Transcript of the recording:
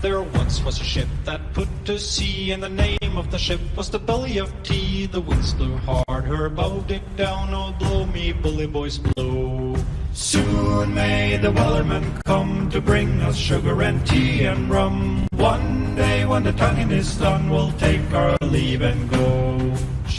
There once was a ship that put to sea, and the name of the ship was the Billy of Tea. The winds blew hard, her bow dipped down, oh blow me bully boys blow. Soon may the wellerman come to bring us sugar and tea and rum. One day when the tonguing is done, we'll take our leave and go.